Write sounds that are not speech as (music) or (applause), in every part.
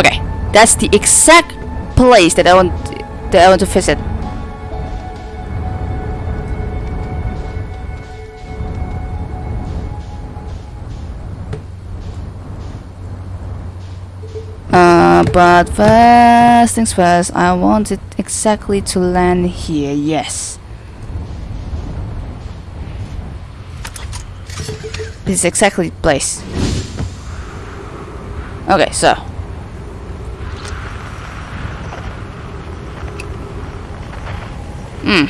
Okay, that's the exact place that I want that I want to visit. Uh, but first things first, I want it exactly to land here, yes. This is exactly the place. Okay, so. Hmm.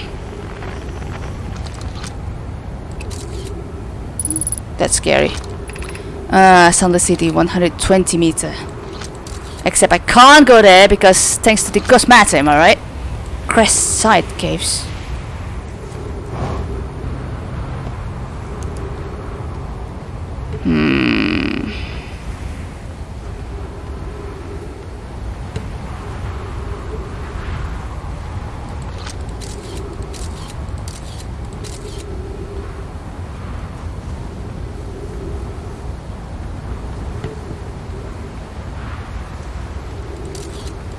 That's scary. Uh, Sunless City, 120 meter. Except I can't go there because thanks to the ghost matter, am I right? Crest Side Caves. Hmm.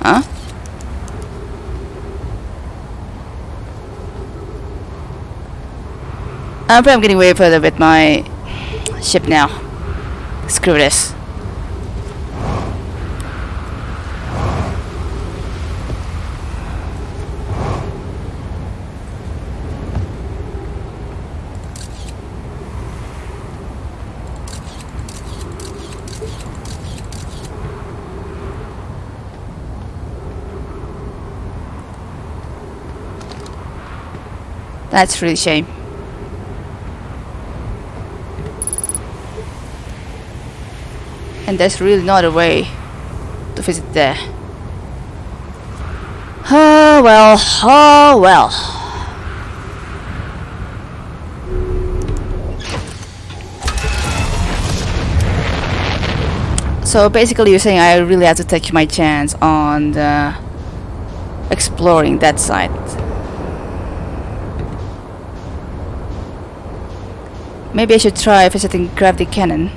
Huh? I'm I'm getting way further with my ship now. Screw this. That's really shame. And there's really not a way to visit there. Oh well, oh well. So basically you're saying I really have to take my chance on exploring that side. Maybe I should try visiting Gravity Cannon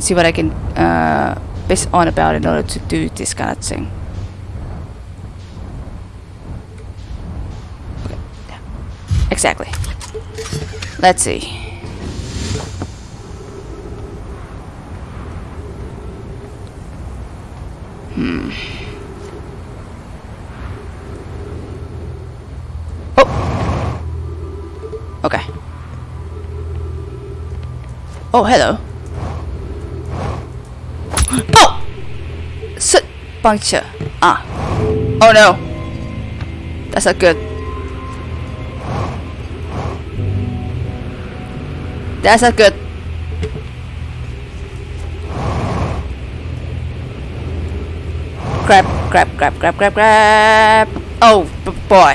and see what I can uh, base on about in order to do this kind of thing. Exactly. Let's see. Hmm. Oh. Okay. Oh, hello. Oh! Soot puncture. Ah. Oh no. That's not good. That's not good. Grab, grab, grab, grab, grab. Oh, boy.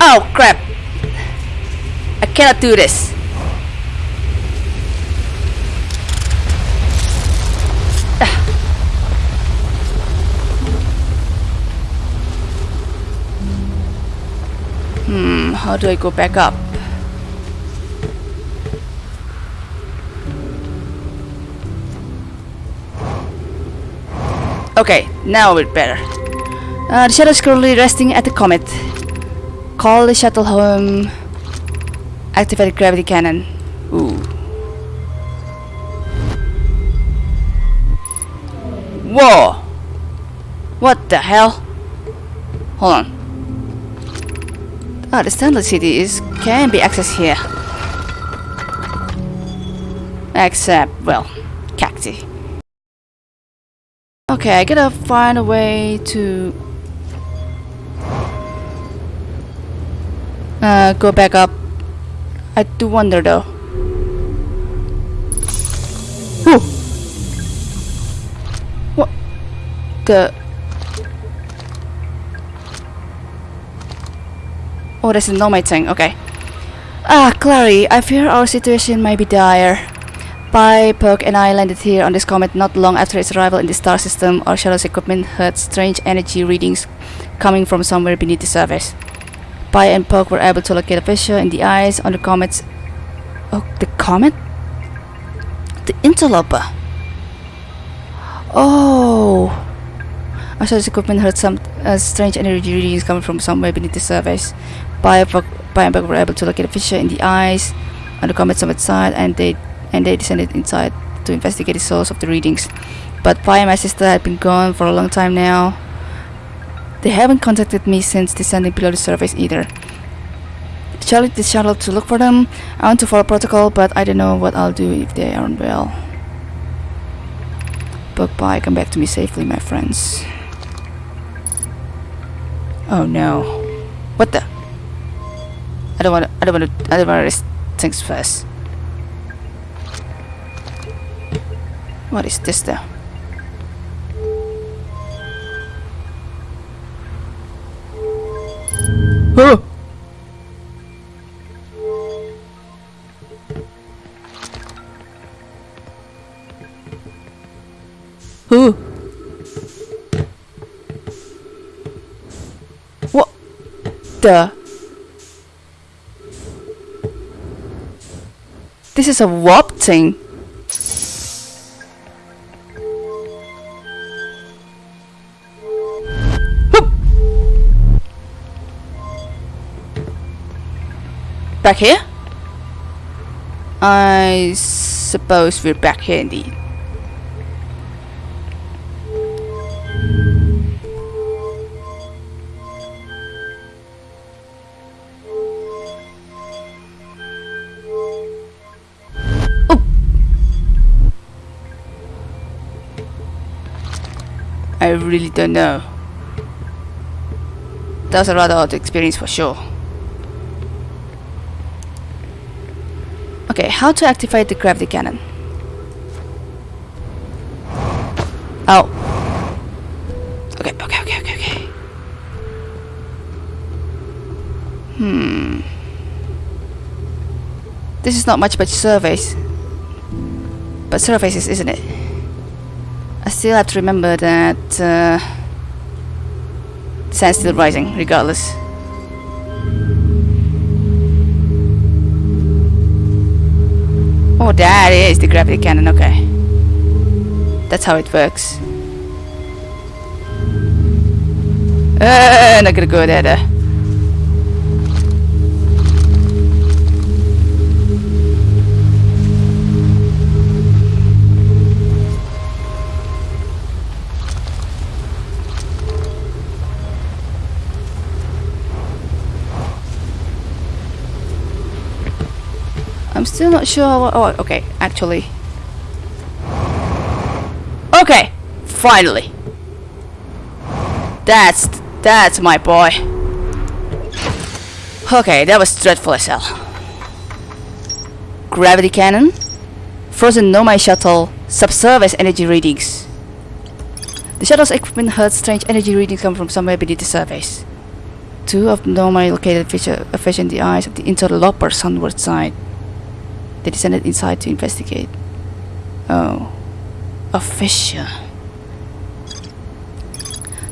Oh, crap. I cannot do this. How do I go back up? Okay, now we're better. Uh, the shuttle is currently resting at the comet. Call the shuttle home. Activate the gravity cannon. Ooh. Whoa! What the hell? Hold on. Ah, the standard is can be accessed here. Except, well, cacti. Okay, I gotta find a way to uh, go back up. I do wonder though. Whew. What the? Oh, that's the my thing. Okay. Ah, Clary, I fear our situation may be dire. Pye, Poke, and I landed here on this comet not long after its arrival in the star system. Our shuttle's equipment heard strange energy readings coming from somewhere beneath the surface. Pye and Poke were able to locate a fissure in the ice on the comet's... Oh, the comet? The interloper. Oh! Saw this equipment heard some uh, strange energy readings coming from somewhere beneath the surface. Biobug, Biobug were able to locate a fissure in the ice on the comet's summit side and they and they descended inside to investigate the source of the readings. But Pye and my sister had been gone for a long time now. They haven't contacted me since descending below the surface either. Charlie the shuttle to look for them. I want to follow protocol, but I don't know what I'll do if they aren't well. But bye, come back to me safely, my friends. Oh no. What the? I don't want to, I don't want to, I don't want to risk things first. What is this though? Oh! Who? What the? This is a warp thing. Back here? I suppose we're back here indeed. Really don't know. That was a rather odd experience for sure. Okay, how to activate the gravity cannon? Oh. Okay, okay, okay, okay, okay. Hmm. This is not much but surveys. But surfaces, isn't it? Still have to remember that uh, sun's still rising, regardless. Oh, that is the gravity cannon, okay. That's how it works. Uh, not gonna go there. there. I'm still not sure what, oh, okay, actually. Okay, finally. That's, that's my boy. Okay, that was dreadful as hell. Gravity cannon, frozen Nomai shuttle, subsurface energy readings. The shuttle's equipment heard strange energy readings come from somewhere beneath the surface. Two of Nomai located a uh, in the eyes of the interloper sunward side. They descended inside to investigate. Oh. A fissure.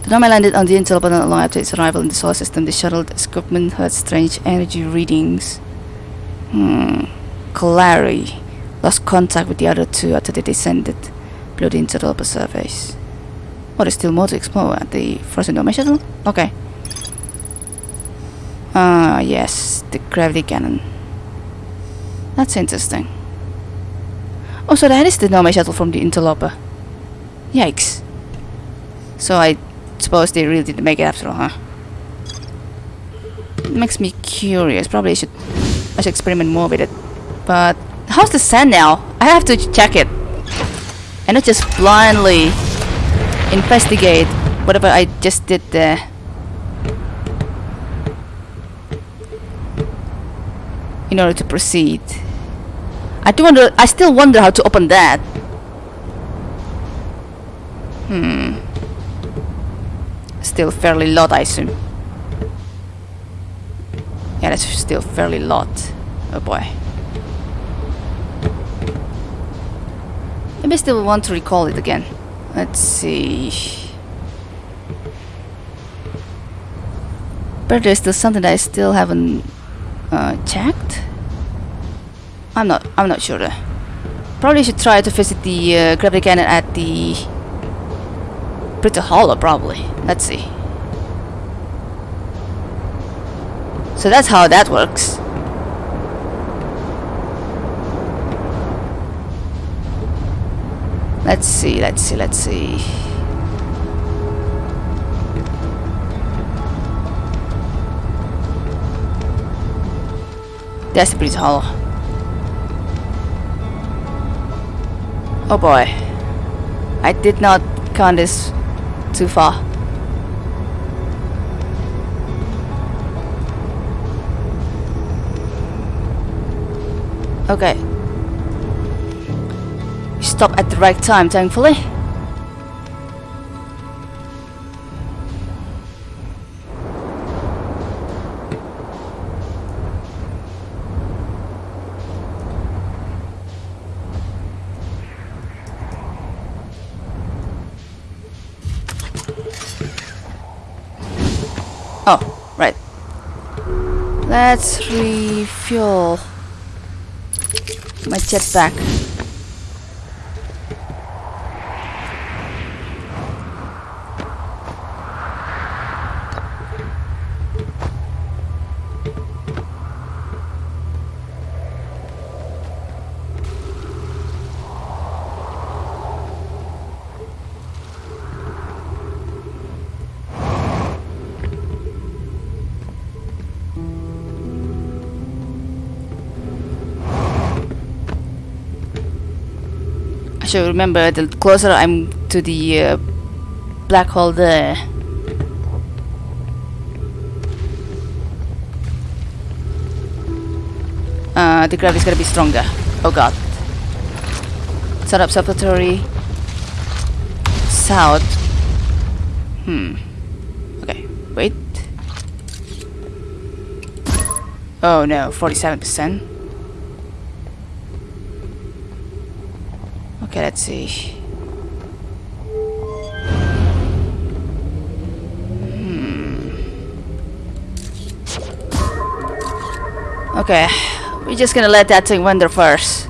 The Nomai landed on the Intel but not long after its arrival in the solar system. The shuttle equipment heard strange energy readings. Hmm. Clary lost contact with the other two after they descended below the interloper surface. Oh, there's still more to explore at the frozen Nomai shuttle? Okay. Ah, yes, the gravity cannon. That's interesting. Oh, so that is the Nomai shuttle from the interloper. Yikes. So I suppose they really didn't make it after all, huh? makes me curious. Probably I should I should experiment more with it. But how's the sand now? I have to check it. And not just blindly investigate whatever I just did there. in order to proceed. I do wonder. I still wonder how to open that. Hmm. Still fairly lot, I assume. Yeah, that's still fairly lot. Oh boy. Maybe I still want to recall it again. Let's see. But there's still something that I still haven't uh, checked. I'm not. I'm not sure. Probably should try to visit the uh, gravity cannon at the Brittle Hollow, probably. Let's see. So that's how that works. Let's see, let's see, let's see. That's the Brittle Hollow. Oh boy. I did not count this too far. Okay. Stop at the right time, thankfully. Let's refuel my jetpack. Should remember the closer I'm to the uh, black hole there. Uh, the gravity's gonna be stronger. Oh god. Set up observatory. South. Hmm. Okay, wait. Oh no, 47%. Okay, let's see. Hmm. Okay, we're just gonna let that thing wander first.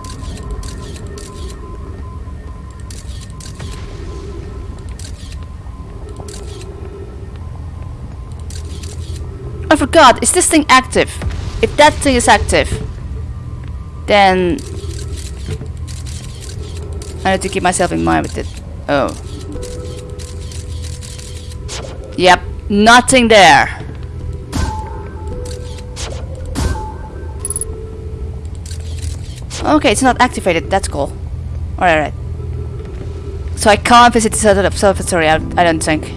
I forgot, is this thing active? If that thing is active, then I need to keep myself in mind with it. Oh. Yep, nothing there. Okay, it's not activated. That's cool. Alright, alright. So I can't visit the observatory, I, I don't think.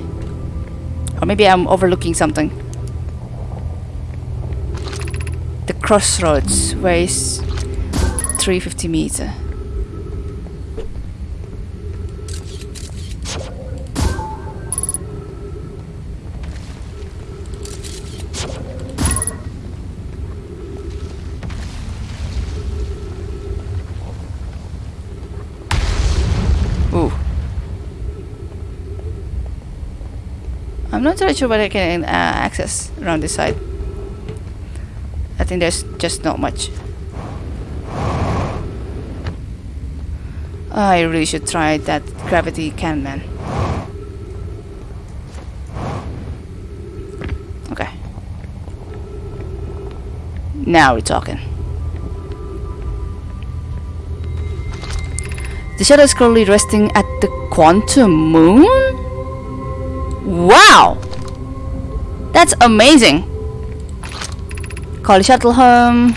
Or maybe I'm overlooking something. The crossroads weighs 350 meter. Not really sure what I can uh, access around this side. I think there's just not much. I really should try that gravity cannon. Okay. Now we're talking. The shadow is currently resting at the quantum moon? Wow! That's amazing! Call the shuttle home.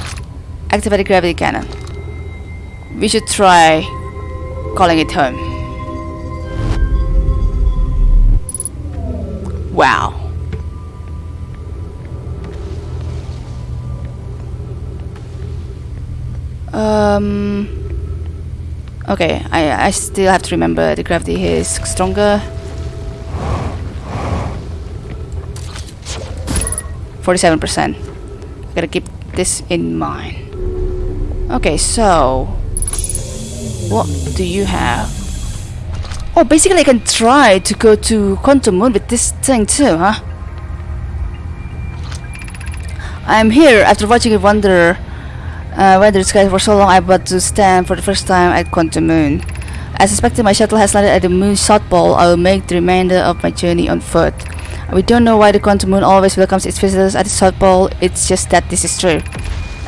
Activate the gravity cannon. We should try calling it home. Wow. Um. Okay, I I still have to remember the gravity here is stronger. Forty-seven percent. Gotta keep this in mind. Okay, so what do you have? Oh, basically I can try to go to Quantum Moon with this thing too, huh? I'm here after watching it wander uh, weather skies for so long I about to stand for the first time at Quantum Moon. I suspected my shuttle has landed at the moon's south pole, I will make the remainder of my journey on foot. We don't know why the quantum moon always welcomes its visitors at the south pole, it's just that this is true.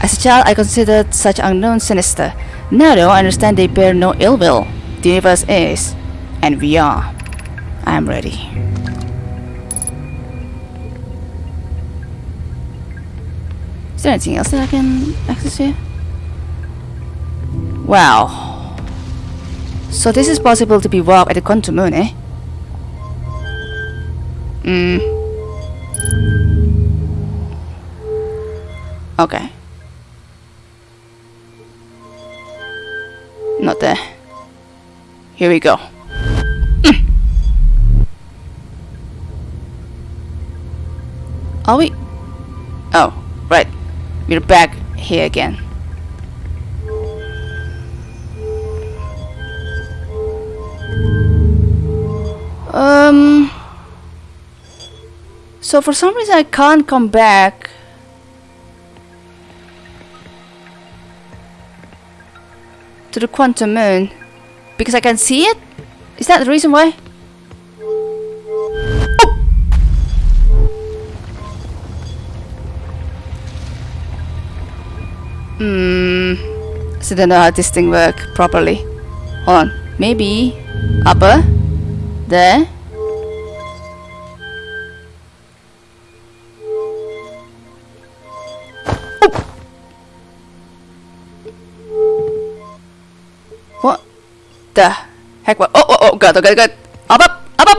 As a child, I considered such unknowns sinister. Now though, I understand they bear no ill will. The universe is, and we are. I am ready. Is there anything else that I can access here? Wow. So this is possible to be walked at the quantum moon, eh? Hmm. Okay. Not there. Here we go. Mm. Are we? Oh, right. We're back here again. Um. So for some reason I can't come back. To the quantum moon. Because I can see it? Is that the reason why? Hmm. So I don't know how this thing work properly. Hold on. Maybe upper. There. The heck? What? Oh, oh, oh, good, good, good. Up, up, up, up.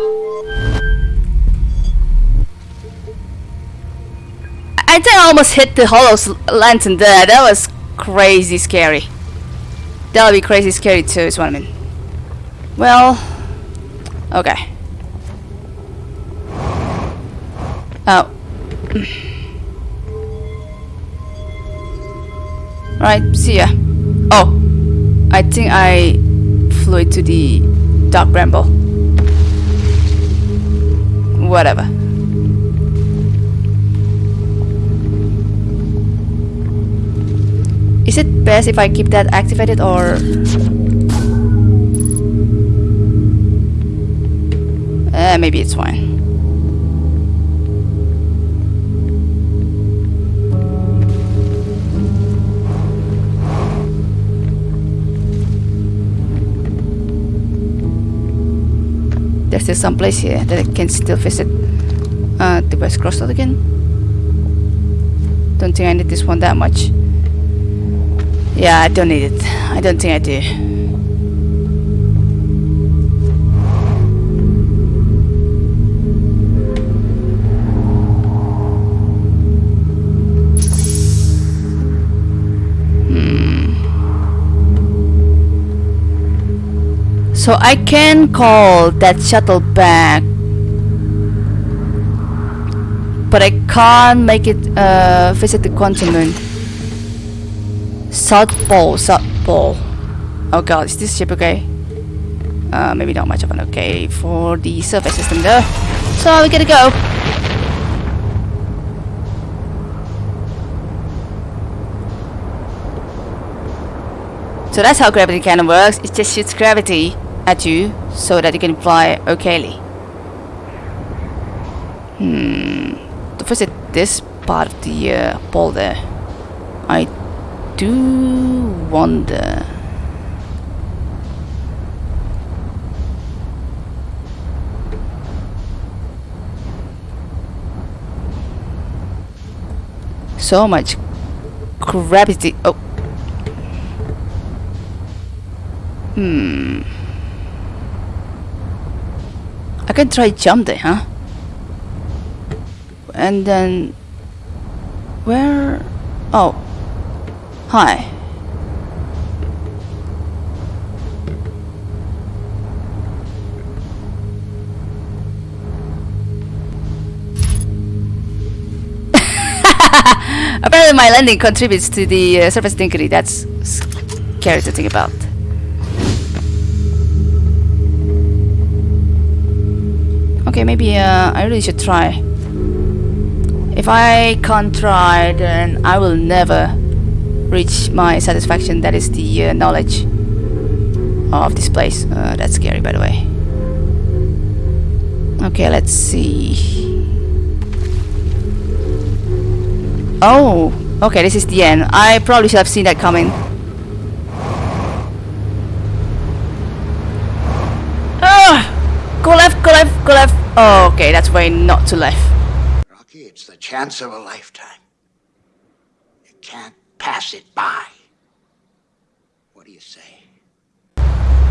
I think I almost hit the hollow lantern there. That was crazy scary. That'll be crazy scary too, is what I mean. Well, okay. Oh. Alright, see ya. Oh, I think I it to the dark bramble. Whatever. Is it best if I keep that activated or... Uh, maybe it's fine. There's still some place here that I can still visit. Uh, the West Crossroad again. Don't think I need this one that much. Yeah, I don't need it. I don't think I do. So I can call that shuttle back. But I can't make it uh, visit the moon. South Pole, South Pole. Oh god, is this ship okay? Uh, maybe not much of an okay for the surface system though. So we gotta go. So that's how gravity cannon works. It just shoots gravity at you so that you can fly okayly. Hmm. To visit this part of the uh, there, I do wonder. So much gravity. Oh. Hmm. I can try jump there, huh? And then... Where... Oh. Hi. (laughs) Apparently my landing contributes to the uh, surface tinkery. That's scary to think about. Okay, maybe uh, I really should try. If I can't try, then I will never reach my satisfaction. That is the uh, knowledge. of this place. Uh, that's scary, by the way. Okay, let's see. Oh, okay, this is the end. I probably should have seen that coming. Ah! Go left, go left, go left. Oh, okay, that's way not to left. Rocky, it's the chance of a lifetime. You can't pass it by. What do you say?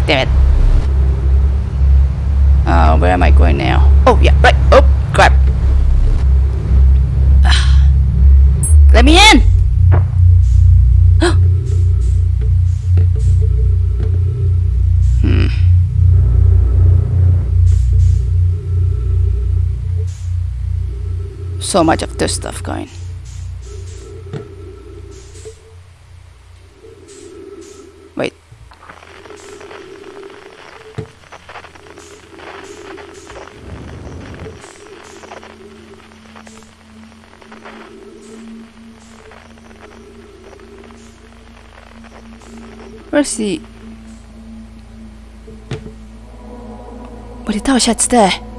Damn it. Uh, where am I going now? Oh, yeah, right. Oh, crap. Ah. Let me in! So much of this stuff going. Wait. Where's the... The tower shuts there.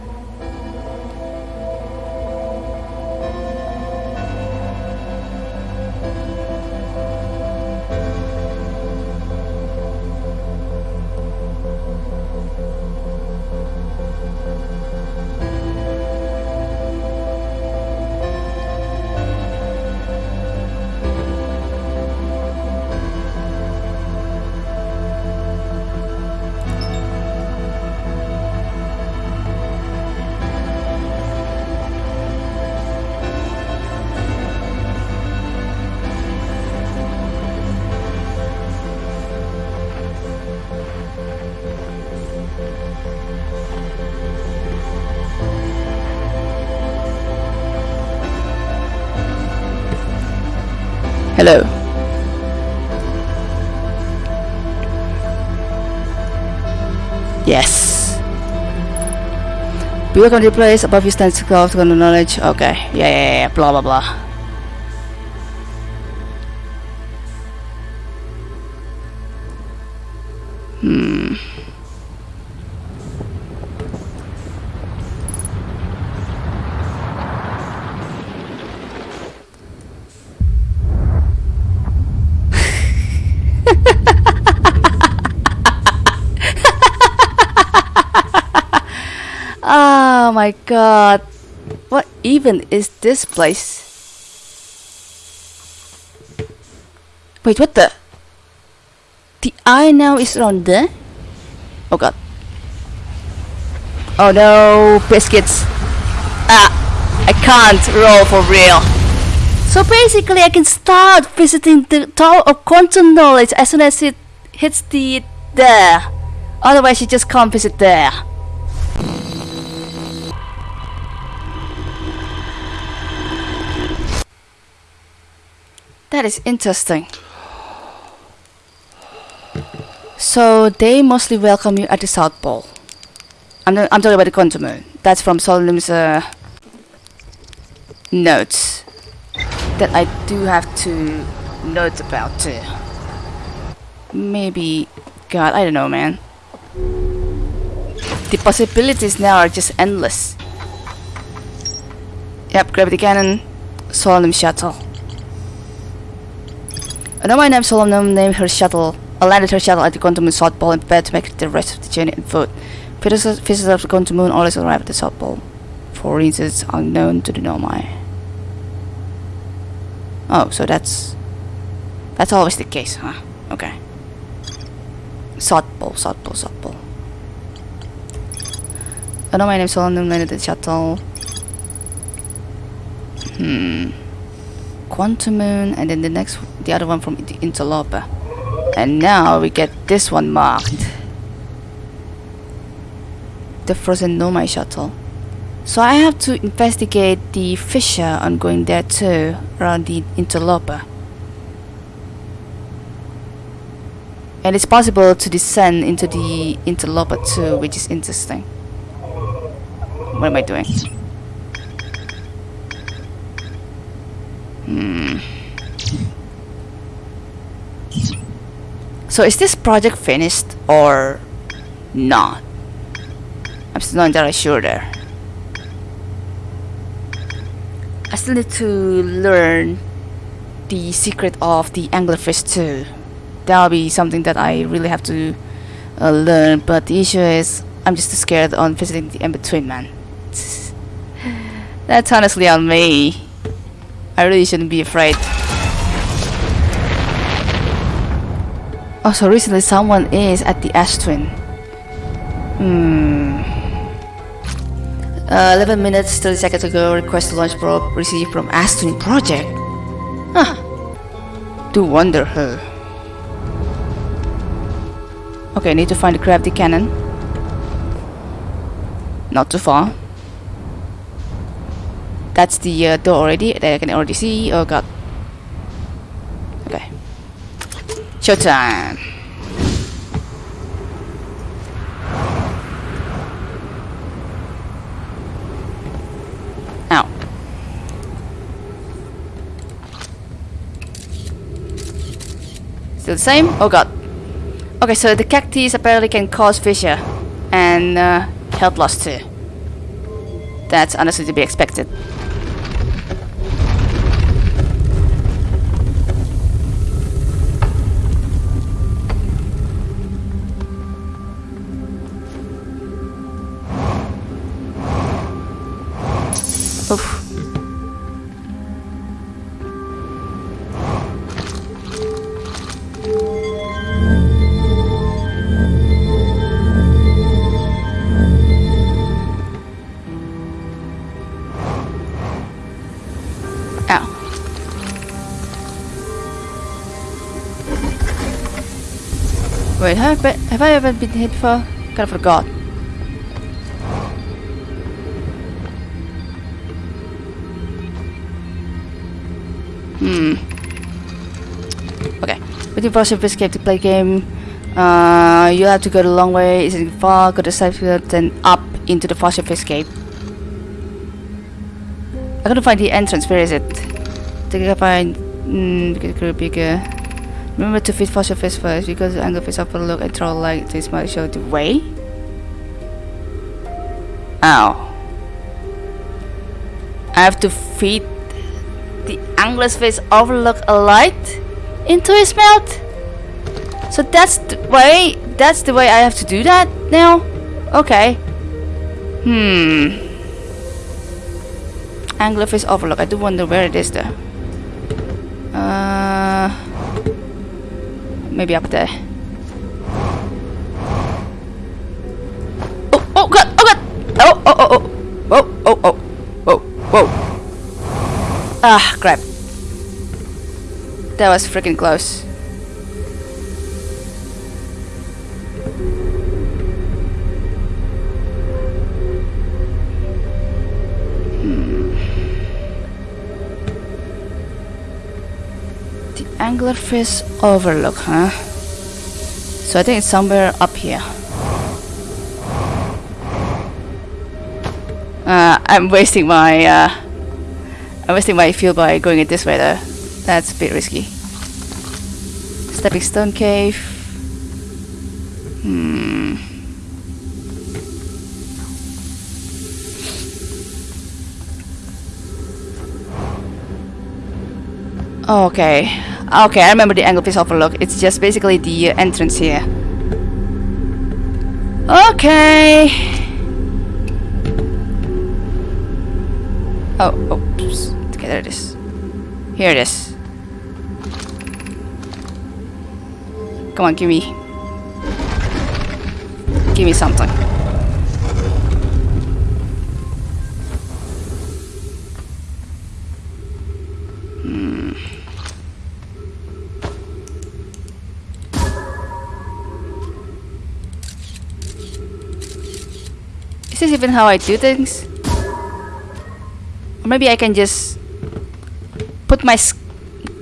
Hello. Yes. Build on the place above you stands to cloud to knowledge. Okay. Yeah, yeah, yeah. Blah, blah, blah. My god. What even is this place? Wait, what the? The eye now is around there? Oh god. Oh no, biscuits. Ah, I can't roll for real. So basically I can start visiting the Tower of Quantum Knowledge as soon as it hits the there. Otherwise you just can't visit there. That is interesting. So they mostly welcome you at the South Pole. I'm, not, I'm talking about the quantum moon. That's from Solanum's uh, notes that I do have to note about too. Maybe, God, I don't know, man. The possibilities now are just endless. Yep, gravity cannon, Solanum shuttle. A Nomai named Solanum named her shuttle, uh, landed her shuttle at the Quantum Moon South Pole and prepared to make the rest of the journey on foot. Visitors, of the Quantum Moon always arrive at the South Pole, for reasons unknown to the Nomai. Oh, so that's... That's always the case, huh? Okay. South Pole, South Pole, South Pole. A Nomai named Solanum landed the shuttle. Hmm. Quantum Moon, and then the next, the other one from the Interloper. And now we get this one marked. The Frozen Nomai shuttle. So I have to investigate the fissure on going there too, around the Interloper. And it's possible to descend into the Interloper too, which is interesting. What am I doing? Hmm. So is this project finished or not. I'm still not entirely sure there. I still need to learn the secret of the anglerfish too. That'll be something that I really have to uh, learn, but the issue is I'm just scared on visiting the in-between man. (sighs) That's honestly on me. I really shouldn't be afraid. Oh, so recently someone is at the Ash Twin. Hmm. Uh, 11 minutes, 30 seconds ago, request to launch probe received from Ash Twin Project. Huh. Do wonder her. Okay, I need to find the gravity cannon. Not too far. That's the uh, door already that I can already see. Oh god. Okay. Showtime. Ow. Still the same? Oh god. Okay, so the cactus apparently can cause fissure and uh, health loss too. That's honestly to be expected. I, have I ever been hit before? Kind of forgot. Hmm. Okay. With browser escape to play game, uh, you have to go the long way. Is it far? Go to side then up into the fast escape. I gotta find the entrance. Where is it? Think I find. Hmm. Bigger. Remember to feed fossil fish first because the anglerfish overlook and throw like this might show the way. Ow. I have to feed the anglerfish overlook a light into his mouth. So that's the way. That's the way I have to do that now. Okay. Hmm. Anglerfish overlook. I do wonder where it is though. Uh, maybe up there. Oh, oh god, oh god! Oh, oh, oh, oh, oh, oh, oh, whoa, whoa. Ah, crap. That was freaking close. Anglerfish overlook, huh? So I think it's somewhere up here. Uh, I'm wasting my uh, I'm wasting my fuel by going it this way though. That's a bit risky. Stepping stone cave. Hmm. Okay. Okay, I remember the anglerfish overlook. It's just basically the entrance here. Okay. Oh, oops. Okay, there it is. Here it is. Come on, give me. Give me something. Even how I do things? Or maybe I can just put my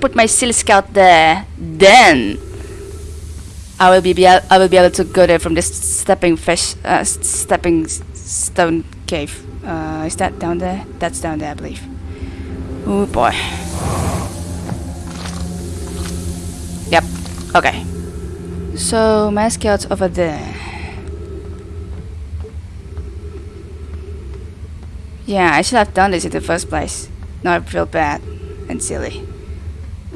put my silly scout there. Then I will be, be I will be able to go there from this stepping fish uh, stepping stone cave. Uh, is that down there? That's down there, I believe. Oh boy. Yep. Okay. So, my scout's over there. Yeah, I should have done this in the first place. Now I feel bad and silly.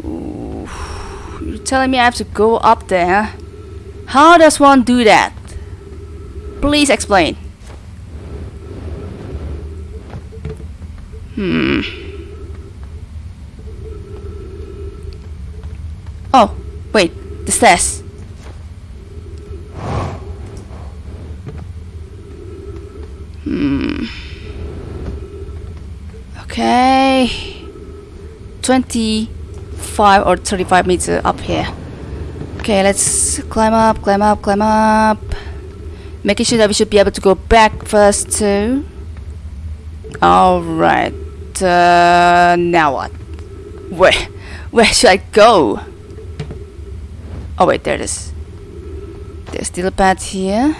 Ooh. You're telling me I have to go up there? How does one do that? Please explain. Hmm. Oh, wait, the stairs. Hmm. Okay. 25 or 35 meters up here. Okay, let's climb up, climb up, climb up. Making sure that we should be able to go back first too. Alright. Uh, now what? Where? Where should I go? Oh wait, there it is. There's still a path here.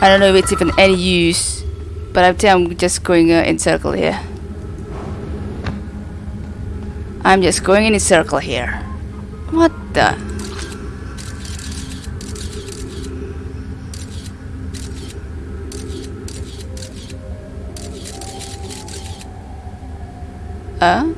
I don't know if it's even any use, but I think I'm just going uh, in circle here. I'm just going in a circle here. What the? Uh?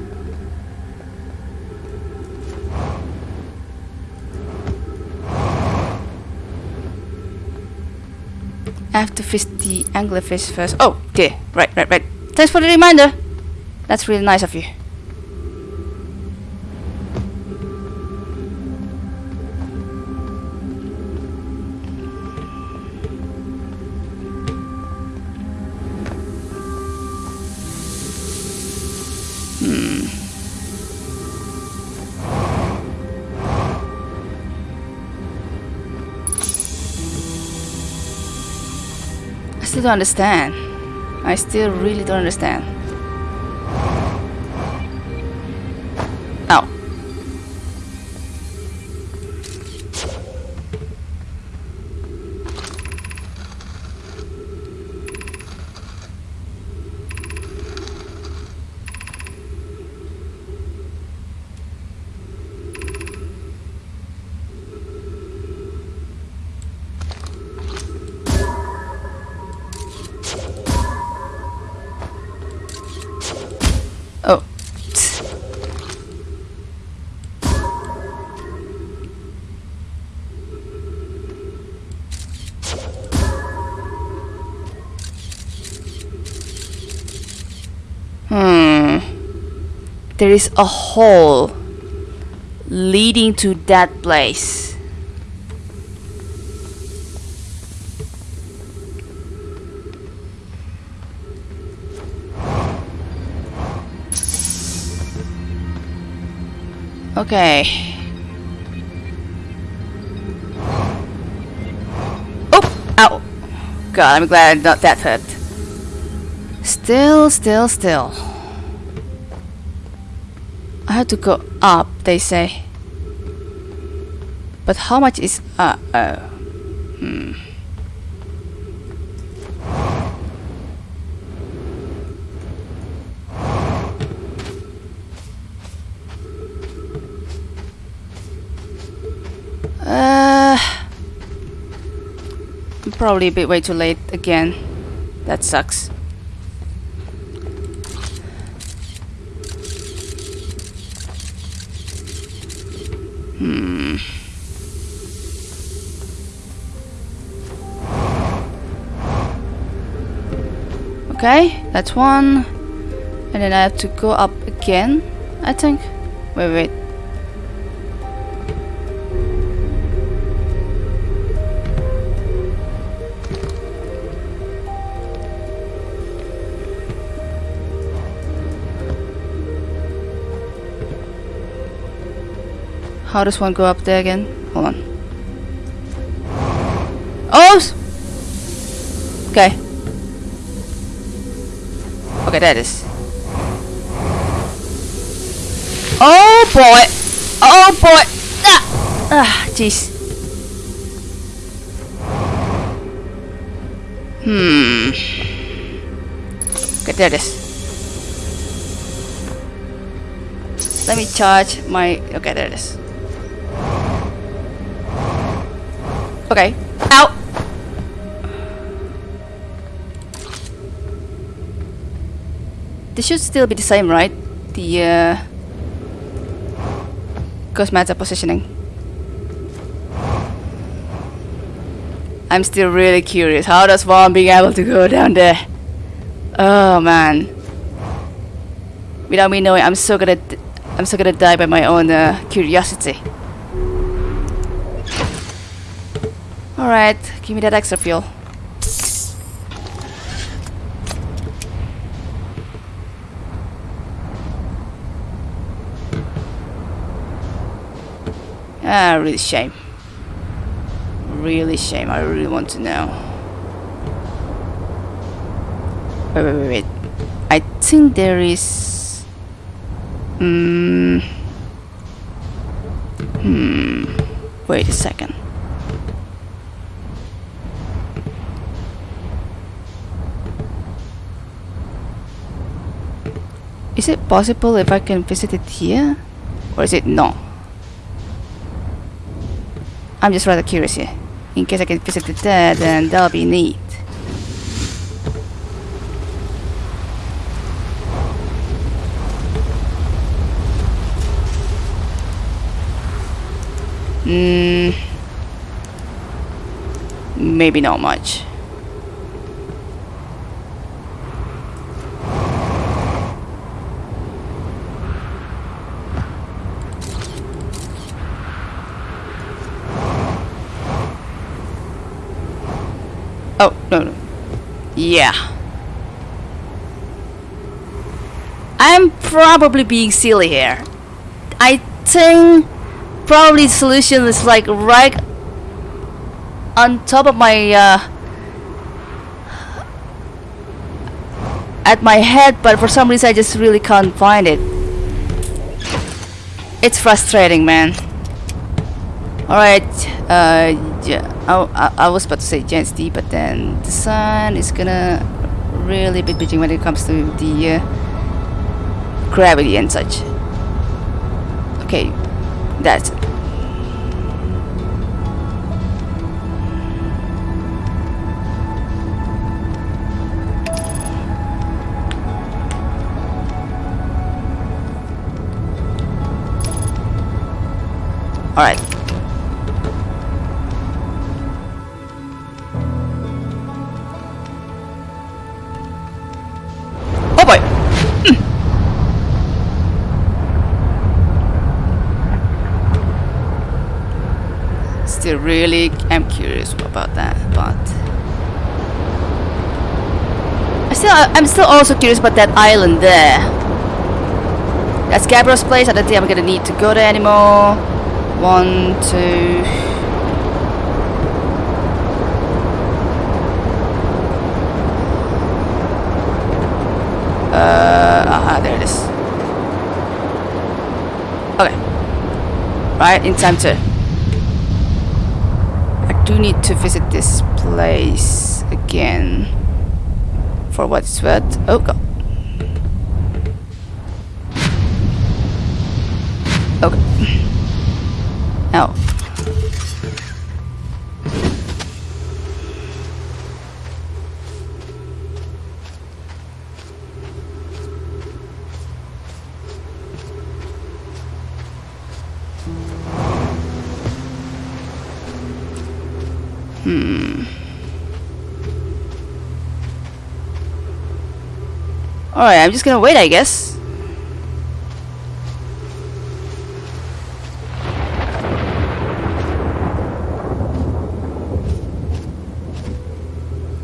I have to fish the anglerfish first. Oh, okay. Right, right, right. Thanks for the reminder. That's really nice of you. Still don't understand. I still really don't understand. There is a hole leading to that place. Okay. Oh! Ow! God, I'm glad I'm not that hurt. Still, still, still. To go up, they say. But how much is... Uh, oh. Hmm. Uh, probably a bit way too late again. That sucks. Hmm. Okay, that's one. And then I have to go up again, I think. Wait, wait. How does one go up there again? Hold on. Oh! Okay. Okay, that is. Oh boy! Oh boy! Ah! Ah, jeez. Hmm. Okay, there it is. Let me charge my... Okay, there it is. Okay. Ow! This should still be the same, right? The uh, ghost matter positioning. I'm still really curious. How does one being able to go down there? Oh man. Without me knowing, I'm so gonna, I'm so gonna die by my own uh, curiosity. All right, give me that extra fuel. Ah, really shame. Really shame. I really want to know. Wait, wait, wait, wait. I think there is. Hmm. Hmm. Wait a second. Is it possible if I can visit it here? Or is it no? I'm just rather curious here. In case I can visit it there, then that'll be neat. Hmm. Maybe not much. Oh, no, no. Yeah. I'm probably being silly here. I think probably the solution is like right on top of my uh, at my head but for some reason I just really can't find it it's frustrating man alright uh, yeah, I, I, I was about to say Gens D but then the sun is gonna really be bitching when it comes to the uh, gravity and such. Okay that's it I'm still also curious about that island there. That's Gabbro's place. I don't think I'm gonna need to go there anymore. One, two. Uh, aha, there it is. Okay. Right, in time to. I do need to visit this place again. For what it's worth. Oh, God. Okay. Now. Alright, I'm just gonna wait, I guess.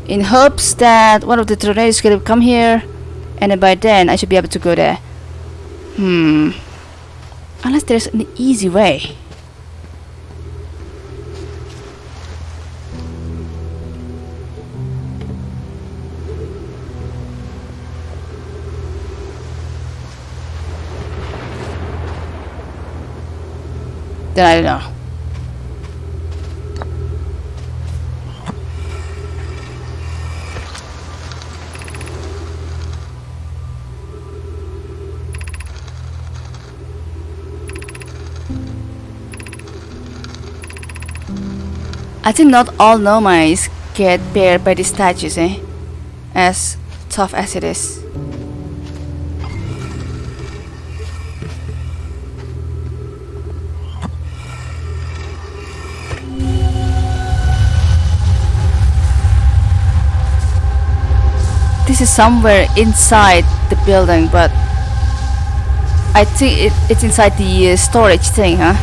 in hopes that one of the tornadoes could come here and then by then I should be able to go there. Hmm. Unless there's an easy way. Then I don't know. I think not all nomads get paired by the statues, eh? As tough as it is. This is somewhere inside the building, but I think it, it's inside the uh, storage thing, huh?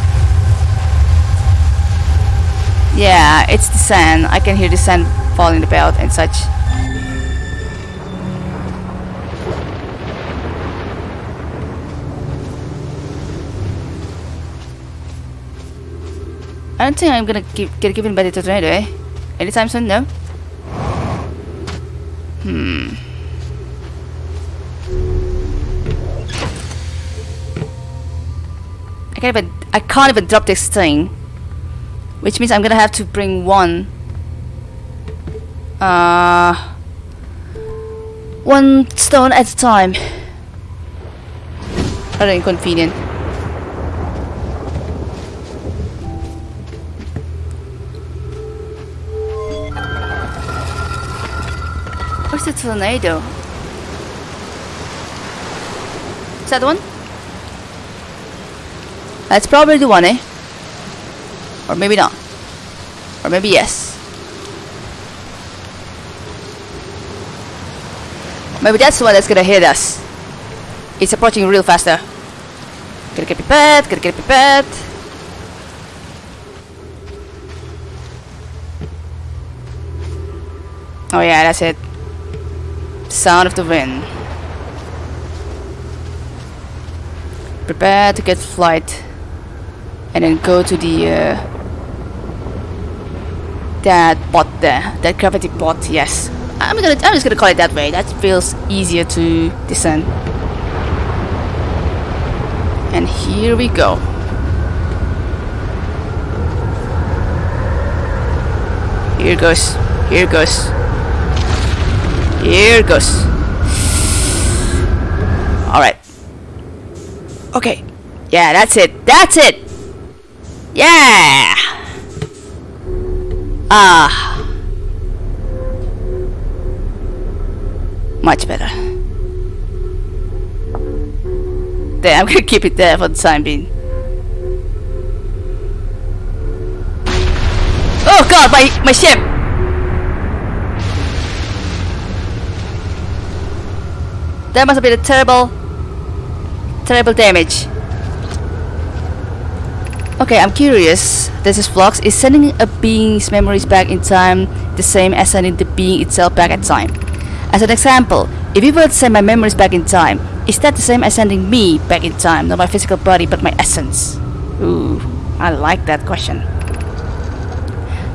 Yeah, it's the sand. I can hear the sand falling about and such. I don't think I'm gonna give, get given by the tornado, eh? Anytime soon, no? Hmm. Can't even I can't even drop this thing. Which means I'm gonna have to bring one uh one stone at a time. Rather inconvenient. Where's the tornado? Is that one? That's probably the one, eh? Or maybe not. Or maybe yes. Maybe that's the one that's gonna hit us. It's approaching real faster. Gotta get prepared, gotta get prepared. Oh yeah, that's it. Sound of the wind. Prepare to get flight. And then go to the uh, that pot there, that gravity pot. Yes, I'm gonna. I'm just gonna call it that way. That feels easier to descend. And here we go. Here goes. Here goes. Here goes. Alright. Okay. Yeah, that's it. That's it! Yeah! Ah. Much better. There, I'm gonna (laughs) keep it there for the time being. Oh god, my, my ship! That must have been a terrible, terrible damage. Okay, I'm curious. This is Flux. Is sending a being's memories back in time the same as sending the being itself back in time? As an example, if you were to send my memories back in time, is that the same as sending me back in time? Not my physical body, but my essence. Ooh, I like that question.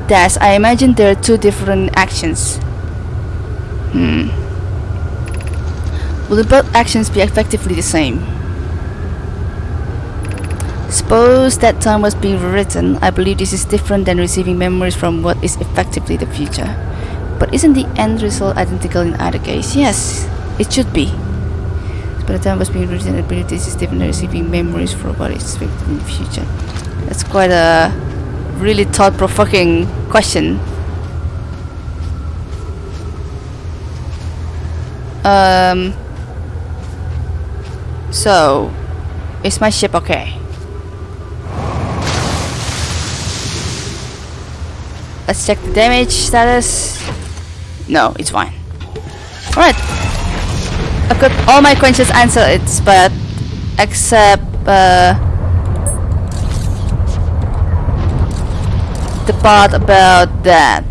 Thus, I imagine there are two different actions. Hmm. Will both actions be effectively the same? Suppose that time was being written. I believe this is different than receiving memories from what is effectively the future. But isn't the end result identical in either case? Yes, it should be. By the time was being written, I believe this is different than receiving memories from what is expected in the future. That's quite a really thought-provoking question. Um. So, is my ship okay? Let's check the damage status. No, it's fine. Alright. I've got all my questions answered, but except uh, the part about that.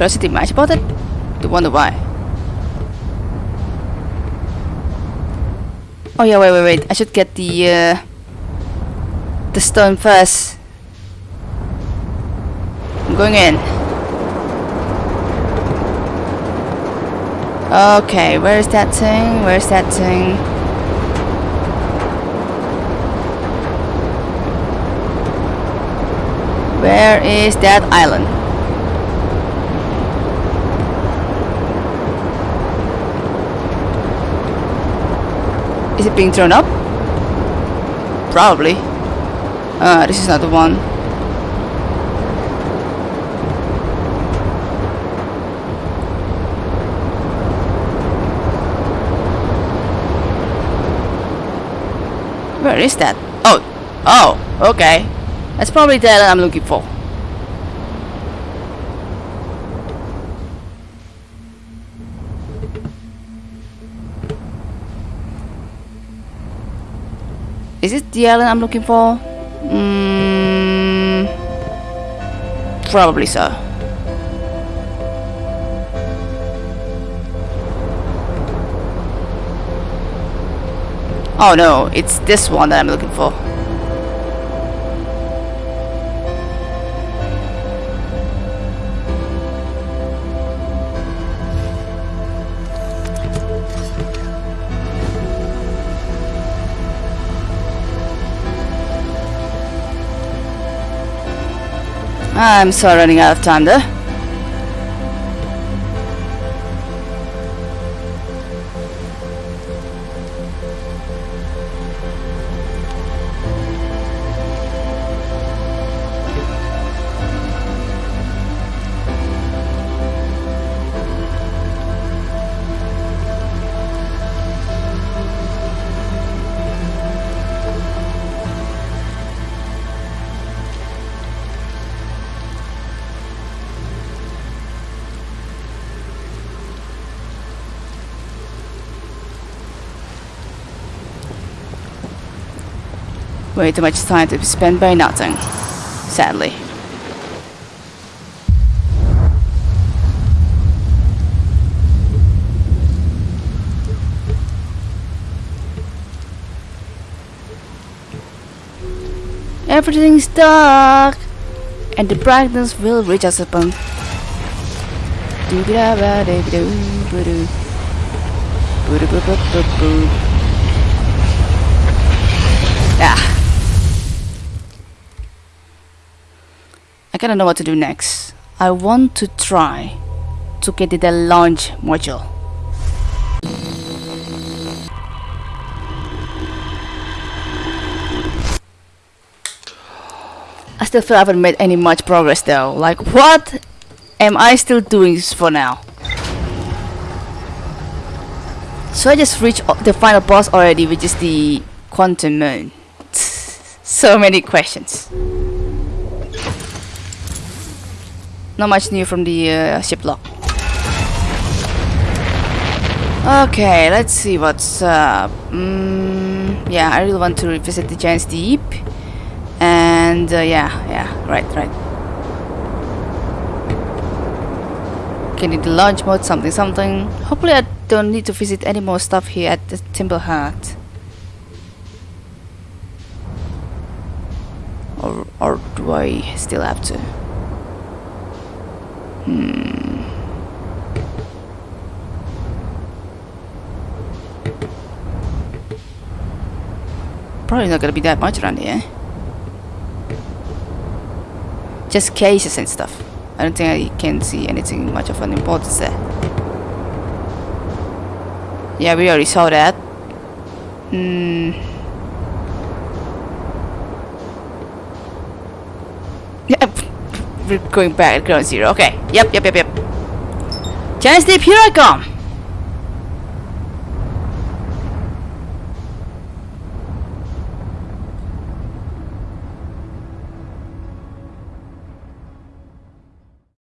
You much about it? You wonder why. Oh yeah, wait, wait, wait. I should get the uh, the stone first. I'm going in. Okay, where's that thing? Where's that thing? Where is that island? Is it being thrown up? Probably. Uh, this is not the one. Where is that? Oh, oh, okay. That's probably the island I'm looking for. Is it the island I'm looking for? Mm, probably so. Oh no, it's this one that I'm looking for. I'm so running out of time there. Way too much time to be spent by nothing. Sadly. Everything's dark and the brightness will reach us upon. I kinda know what to do next. I want to try to get the launch module. I still feel I haven't made any much progress though. Like what am I still doing for now? So I just reached the final boss already, which is the quantum moon. (laughs) so many questions. Not much new from the uh, ship log. Okay, let's see what's up. Mm, yeah, I really want to revisit the Giant's Deep. And uh, yeah, yeah, right, right. Getting the launch mode, something, something. Hopefully, I don't need to visit any more stuff here at the Timber Hearth. Or, or do I still have to? Hmm. Probably not gonna be that much around here. Just cases and stuff. I don't think I can see anything much of an importance there. Yeah, we already saw that. Hmm. Yep. Going back at ground zero. Okay. Yep, yep, yep, yep. Giant Deep, here I come!